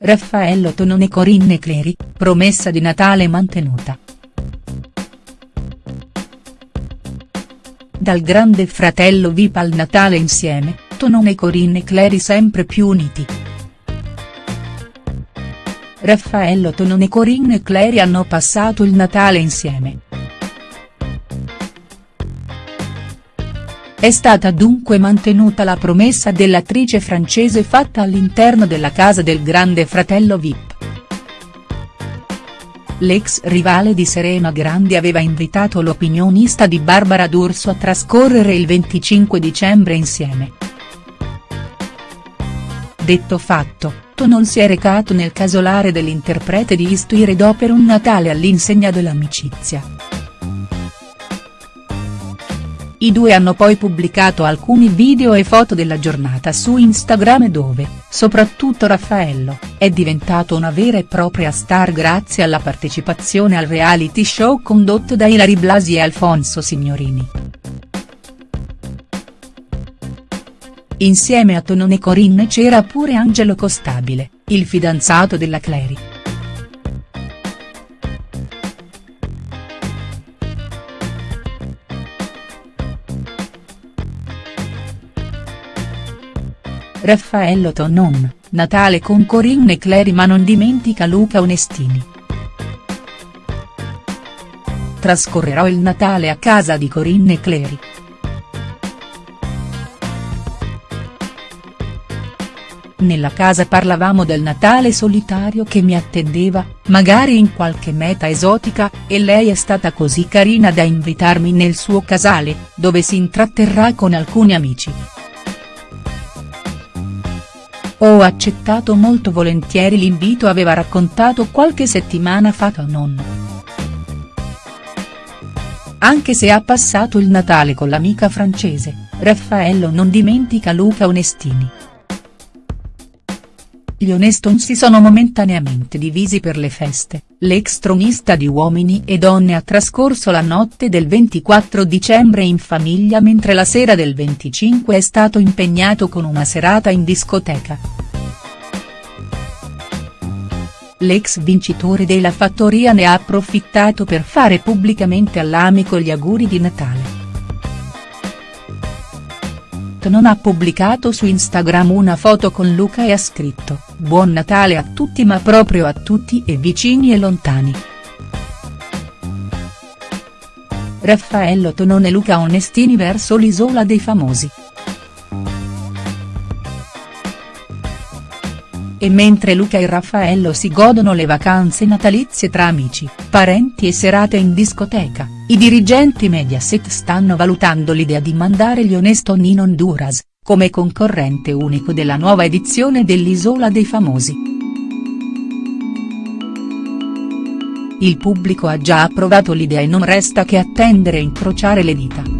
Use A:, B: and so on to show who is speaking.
A: Raffaello Tonone Corinne Cleri, promessa di Natale mantenuta. Dal grande fratello VIP al Natale insieme, Tonone Corinne Cleri sempre più uniti. Raffaello Tonone Corinne Cleri hanno passato il Natale insieme. È stata dunque mantenuta la promessa dell'attrice francese fatta all'interno della casa del grande fratello Vip. L'ex rivale di Serena Grandi aveva invitato l'opinionista di Barbara D'Urso a trascorrere il 25 dicembre insieme. Detto fatto, non si è recato nel casolare dell'interprete di Istuire per un Natale all'insegna dell'amicizia. I due hanno poi pubblicato alcuni video e foto della giornata su Instagram dove, soprattutto Raffaello, è diventato una vera e propria star grazie alla partecipazione al reality show condotto da Ilari Blasi e Alfonso Signorini. Insieme a Tonone Corinne c'era pure Angelo Costabile, il fidanzato della Cleri. Raffaello Tonon, Natale con Corinne Cleri ma non dimentica Luca Onestini. Trascorrerò il Natale a casa di Corinne Cleri. Nella casa parlavamo del Natale solitario che mi attendeva, magari in qualche meta esotica, e lei è stata così carina da invitarmi nel suo casale, dove si intratterrà con alcuni amici. Ho accettato molto volentieri l'invito aveva raccontato qualche settimana fa non. Anche se ha passato il Natale con l'amica francese, Raffaello non dimentica Luca Onestini. Gli Oneston si sono momentaneamente divisi per le feste, l'ex tronista di Uomini e Donne ha trascorso la notte del 24 dicembre in famiglia mentre la sera del 25 è stato impegnato con una serata in discoteca. L'ex vincitore della fattoria ne ha approfittato per fare pubblicamente all'amico gli auguri di Natale non ha pubblicato su Instagram una foto con Luca e ha scritto, Buon Natale a tutti ma proprio a tutti e vicini e lontani. Raffaello Tonone e Luca Onestini verso l'isola dei famosi. E mentre Luca e Raffaello si godono le vacanze natalizie tra amici, parenti e serate in discoteca, i dirigenti Mediaset stanno valutando l'idea di mandare gli Oneston in Honduras, come concorrente unico della nuova edizione dell'Isola dei Famosi. Il pubblico ha già approvato l'idea e non resta che attendere e incrociare le dita.